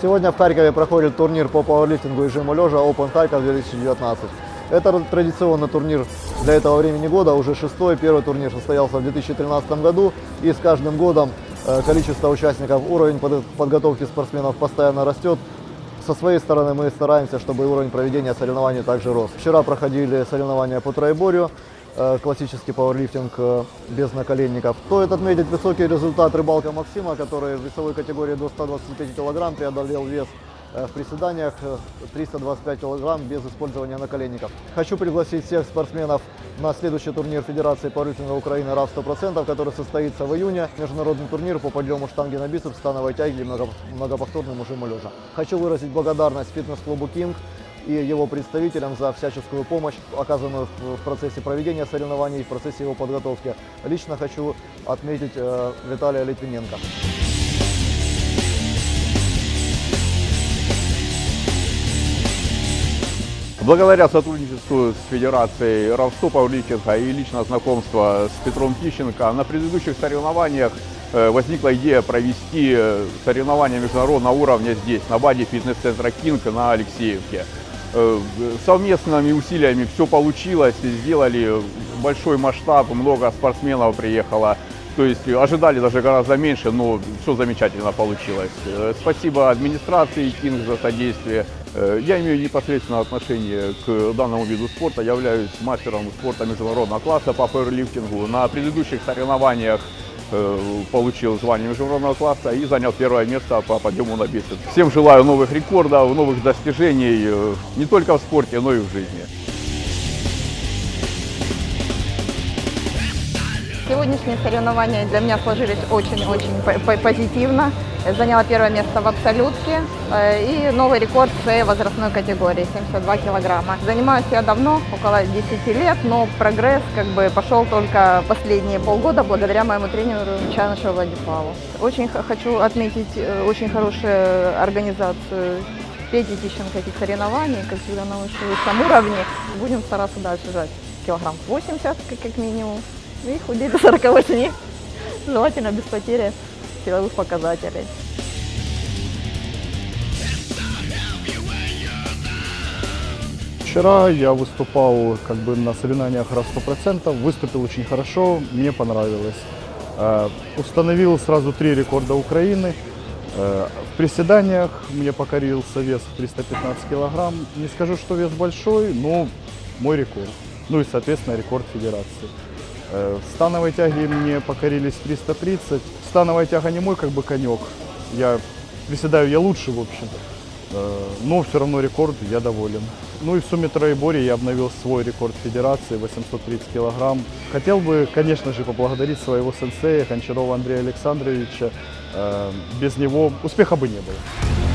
Сегодня в Харькове проходит турнир по пауэрлифтингу и жиму лежа Open Харьков 2019. Это традиционный турнир для этого времени года, уже шестой. Первый турнир состоялся в 2013 году. И с каждым годом э, количество участников, уровень под- подготовки спортсменов постоянно растет. Со своей стороны мы стараемся, чтобы уровень проведения соревнований также рос. Вчера проходили соревнования по троеборью, классический пауэрлифтинг э, без наколенников. Стоит отметить высокий результат рыбалка Максима, который в весовой категории до 125 кг преодолел вес э, в приседаниях э, 325 кг без использования наколенников. Хочу пригласить всех спортсменов на следующий турнир Федерации пауэрлифтинга Украины РАФ 100%, который состоится в июне. Международный турнир по подъему штанги на бицепс, становой тяги и много- многоповторному жиму лежа. Хочу выразить благодарность фитнес-клубу «Кинг» и его представителям за всяческую помощь, оказанную в процессе проведения соревнований в процессе его подготовки. Лично хочу отметить э, Виталия Литвиненко. Благодаря сотрудничеству с Федерацией Равсту Павличенко и лично знакомство с Петром Тищенко на предыдущих соревнованиях э, возникла идея провести э, соревнования международного уровня здесь, на базе фитнес-центра «Кинг» на Алексеевке. Э, Совместными усилиями все получилось, сделали большой масштаб, много спортсменов приехало. То есть ожидали даже гораздо меньше, но все замечательно получилось. Э, Спасибо администрации Кинг за содействие. Э, Я имею непосредственное отношение к данному виду спорта, являюсь мастером спорта международного класса по пауэрлифтингу. На предыдущих соревнованиях получил звание международного класса и занял первое место по подъему на бицепс. Всем желаю новых рекордов, новых достижений э, не только в спорте, но и в жизни. Сегодняшние соревнования для меня сложились очень-очень по- по- позитивно. Я Заняла первое место в абсолютке э, и новый рекорд в своей возрастной категории 72 килограмма. Занимаюсь я давно, около 10 лет, но прогресс как бы пошел только последние полгода благодаря моему тренеру Чанышеву Владиславу. Очень хочу отметить э, очень хорошую организацию Пети Тищенко этих соревнований, как всегда на высшем уровне. Будем стараться дальше жать килограмм 80 как, как минимум и худеть до 48, желательно без потери силовых показателей. Вчера я выступал как бы на соревнованиях раз 100%, выступил очень хорошо, мне понравилось. Э, Установил сразу три рекорда Украины. Э, В приседаниях мне покорился вес в 315 килограмм. Не скажу, что вес большой, но мой рекорд. Ну и, соответственно, рекорд федерации. Э, становой тяге мне покорились 330. Становая тяга не мой как бы конек. Я приседаю я лучше, в общем. Э, Но все равно рекорд, я доволен. Ну и в сумме троеборья я обновил свой рекорд федерации 830 килограмм. Хотел бы, конечно же, поблагодарить своего сенсея Гончарова Андрея Александровича. Э, Без него успеха бы не было.